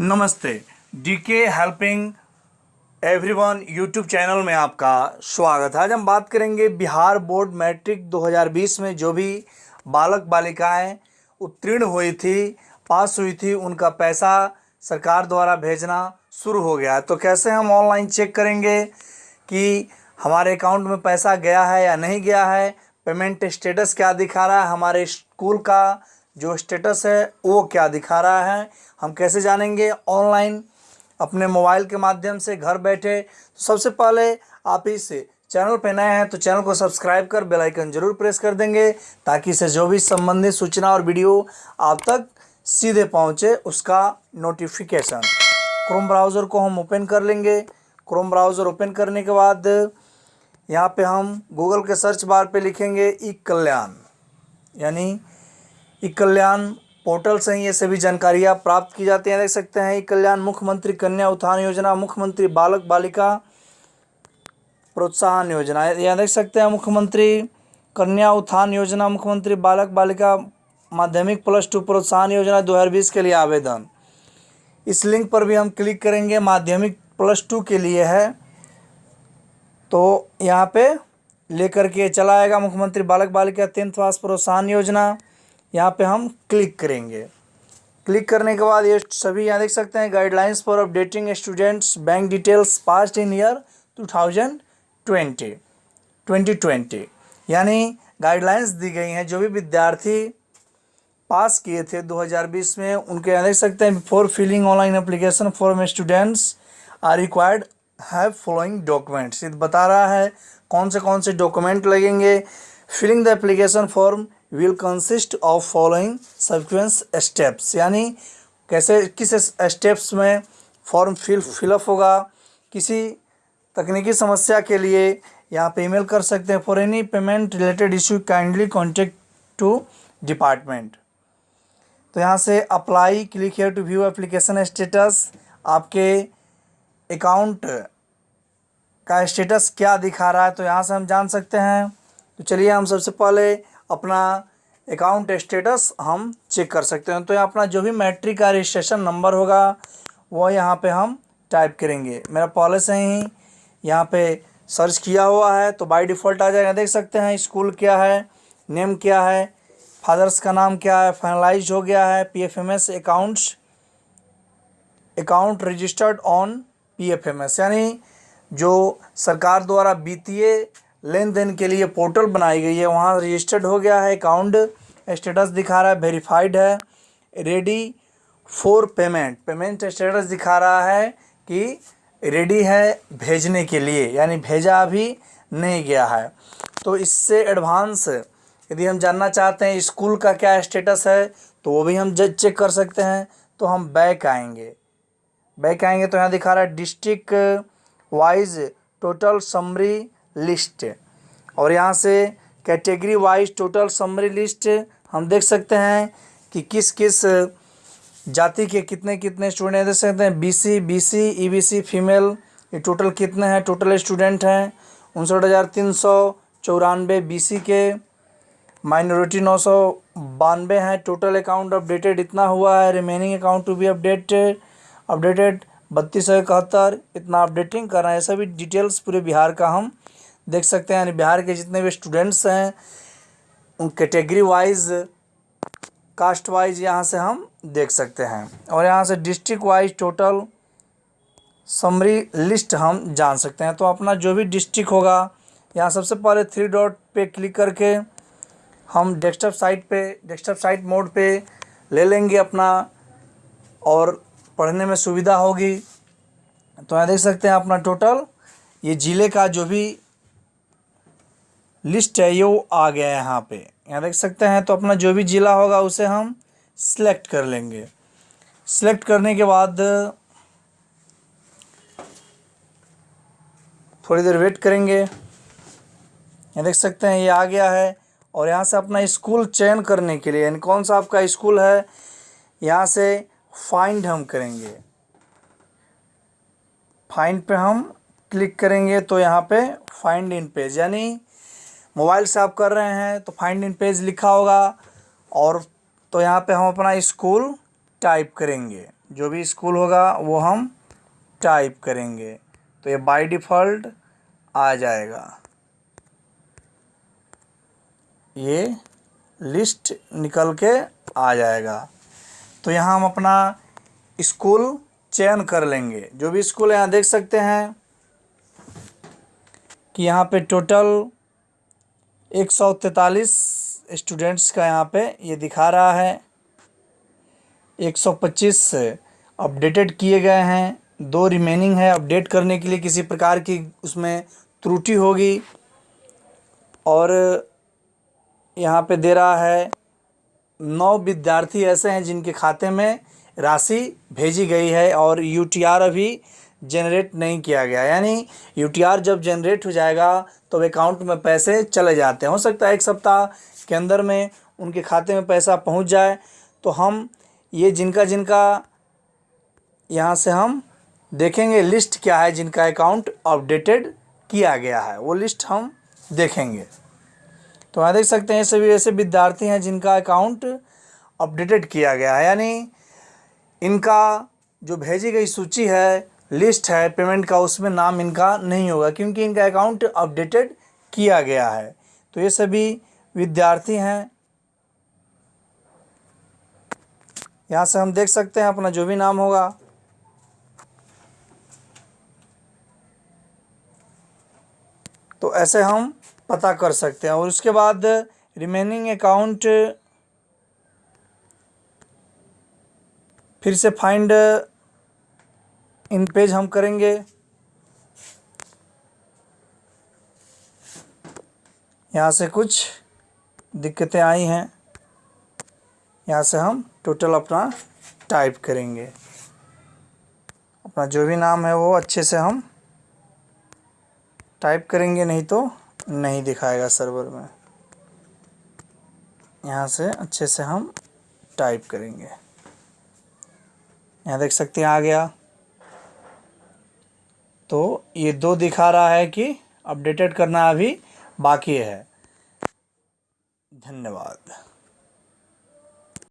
नमस्ते। DK helping everyone YouTube channel में आपका स्वागत है। आज हम बात करेंगे बिहार बोर्ड मैट्रिक 2020 में जो भी बालक बालिकाएँ उत्तीर्ण हुई थी, पास हुई थी, उनका पैसा सरकार द्वारा भेजना शुरू हो गया तो कैसे हम ऑनलाइन चेक करेंगे कि हमारे अकाउंट में पैसा गया है या नहीं गया है? पेमेंट स्टेटस क्या दिखा रहा है? हमारे स्कूल का जो स्टेटस है, वो क्या दिखा रहा है, हम कैसे जानेंगे? ऑनलाइन अपने मोबाइल के माध्यम से घर बैठे। तो सबसे पहले आप इस चैनल पर नए हैं तो चैनल को सब्सक्राइब कर बेल आइकन ज़रूर प्रेस कर देंगे, ताकि इससे जो भी संबंधित सूचना और वीडियो आप तक सीधे पहुँचे, उसका नोटिफिकेशन क्रोम ब्राउज़र को हम ओपन कर लेंगे। क्रोम ब्राउज़र ओपन करने के बाद, यहाँ पे हम गूगल के सर्च बार पे लिखेंगे, ई कल्याण। यानी ई कल्याण पोर्टल से ही ये सभी जानकारियाँ प्राप्त की जाती हैं। देख सकते हैं ई कल्याण मुख्यमंत्री कन्या उत्थान योजना, मुख्यमंत्री बालक बालिका प्रोत्साहन योजना। यहाँ देख सकते हैं, मुख्यमंत्री कन्या उत्थान योजना, मुख्यमंत्री बालक बालिका माध्यमिक प्लस टू प्रोत्साहन योजना 2020 के लिए आवेदन। इस लिंक पर भी हम क्लिक करेंगे, माध्यमिक प्लस टू के लिए है। तो यहाँ पे लेकर के चला आएगा मुख्यमंत्री बालक बालिका टेंथ पास प्रोत्साहन योजना। यहाँ पे हम क्लिक करेंगे। क्लिक करने के बाद ये सभी यहाँ देख सकते हैं guidelines for updating students bank details past in year two thousand twenty twenty twenty यानी गाइडलाइंस दी गई हैं, जो भी विद्यार्थी पास किए थे 2020 में, उनके यहाँ देख सकते हैं before filling online application for students are required have following documents ये बता रहा है कौन से कौन से डॉक्यूमेंट लगेंगे। Filling the application form will consist of following subsequent steps यानी कैसे, किस स्टेप्स में फॉर्म फिल फिलअप होगा, किसी तकनीकी समस्या के लिए यहाँ पे ईमेल कर सकते हैं। For any payment related issue kindly contact to department तो यहाँ से apply click here to view application status आपके अकाउंट का स्टेटस क्या दिखा रहा है तो यहाँ से हम जान सकते हैं। तो चलिए हम सबसे पहले अपना अकाउंट स्टेटस हम चेक कर सकते हैं। तो यहाँ अपना जो भी मैट्रिक का रजिस्ट्रेशन नंबर होगा, वो यहाँ पे हम टाइप करेंगे। मेरा पहले से ही, यहाँ पे सर्च किया हुआ है तो बाय डिफ़ॉल्ट आ जाएगा। देख सकते हैं स्कूल क्या है नेम क्या है फादर्स का नाम क्या है फाइनलाइज हो गया है P F M S accounts account registered on P F M S यानी जो सरकार द्वारा वित्तीय लेन देन के लिए पोर्टल बनाई गई है। वहाँ रजिस्टर्ड हो गया है, अकाउंट स्टेटस दिखा रहा है, वेरीफाइड है, ready for payment. Payment status दिखा रहा है कि रेडी है भेजने के लिए, यानी भेजा अभी नहीं गया है। तो इससे एडवांस यदि हम जानना चाहते हैं स्कूल का क्या स्टेटस है तो वो भी हम जज चेक कर सकते हैं तो हम बैक आएँगे। बैक आएँगे तो यहाँ दिखा रहा है district wise total summary list. और यहाँ से category wise total summary list हम देख सकते हैं कि किस किस जाति के कितने कितने स्टूडेंट देख सकते हैं बीसी बीसी ईबीसी फीमेल ये टोटल कितने हैं टोटल स्टूडेंट हैं, उनसठ हज़ार तीन सौ चौरानवे बी के माइनॉरिटी नौ सौ बानवे हैं टोटल अकाउंट अपडेटेड इतना हुआ है remaining account to be updated updated बत्तीस सौ इकहत्तर, इतना अपडेटिंग कर रहे हैं सभी डिटेल्स पूरे बिहार का हम देख सकते हैं, यानी बिहार के जितने भी स्टूडेंट्स हैं, उन कैटेगरी वाइज कास्ट वाइज यहाँ से हम देख सकते हैं। और यहाँ से district wise total summary list हम जान सकते हैं। तो अपना जो भी डिस्ट्रिक्ट होगा, यहाँ सबसे पहले थ्री डॉट पे क्लिक करके हम डेस्कटॉप साइट पे डेस्कटॉप साइट मोड पे ले लेंगे अपना, और पढ़ने में सुविधा होगी। तो यहाँ देख सकते हैं अपना टोटल ये ज़िले का जो भी लिस्ट है, ये वो आ गया है यहाँ पे। यहाँ देख सकते हैं तो अपना जो भी ज़िला होगा उसे हम सिलेक्ट कर लेंगे। सिलेक्ट करने के बाद थोड़ी देर वेट करेंगे। यहाँ देख सकते हैं, ये आ गया है। और यहाँ से अपना स्कूल चयन करने के लिए, यानी कौन सा आपका स्कूल है, यहाँ से फाइंड हम करेंगे। फाइंड पे हम क्लिक करेंगे तो यहाँ पे फाइंड इन पेज यानी मोबाइल से आप कर रहे हैं तो फाइंड इन पेज लिखा होगा और तो यहाँ पे हम अपना स्कूल टाइप करेंगे। जो भी स्कूल होगा, वो हम टाइप करेंगे। तो ये बाय डिफ़ॉल्ट आ जाएगा। ये लिस्ट निकल के आ जाएगा। तो यहाँ हम अपना स्कूल चयन कर लेंगे। जो भी स्कूल यहाँ देख सकते हैं कि यहाँ पे टोटल एक सौ तैंतालीस स्टूडेंट्स का यहाँ पे ये दिखा रहा है। एक सौ पच्चीस अपडेटेड किए गए हैं। दो रिमेनिंग है अपडेट करने के लिए किसी प्रकार की उसमें त्रुटि होगी। और यहाँ पे दे रहा है, नौ विद्यार्थी ऐसे हैं जिनके खाते में राशि भेजी गई है और यूटीआर अभी जनरेट नहीं किया गया। यानी यूटीआर जब जनरेट हो जाएगा तो अकाउंट में पैसे चले जाते हैं। हो सकता है एक सप्ताह के अंदर में उनके खाते में पैसा पहुँच जाए। तो हम ये जिनका जिनका यहाँ से हम देखेंगे लिस्ट क्या है जिनका अकाउंट अपडेटेड किया गया है, वो लिस्ट हम देखेंगे। तो यहाँ देख सकते हैं, सभी ऐसे विद्यार्थी हैं जिनका अकाउंट अपडेटेड किया गया है। यानी इनका जो भेजी गई सूची है लिस्ट है पेमेंट का उसमें नाम इनका नहीं होगा क्योंकि इनका अकाउंट अपडेटेड किया गया है। तो ये सभी विद्यार्थी हैं। यहाँ से हम देख सकते हैं अपना जो भी नाम होगा। तो ऐसे हम पता कर सकते हैं। और उसके बाद रिमेनिंग अकाउंट फिर से फाइंड इन पेज हम करेंगे। यहाँ से कुछ दिक्कतें आई हैं। यहाँ से हम टोटल अपना टाइप करेंगे। अपना जो भी नाम है वो अच्छे से हम टाइप करेंगे, नहीं तो नहीं दिखाएगा सर्वर में। यहाँ से अच्छे से हम टाइप करेंगे। यहाँ देख सकते हैं, आ गया। तो ये दो दिखा रहा है कि अपडेटेड करना अभी बाकी है। धन्यवाद।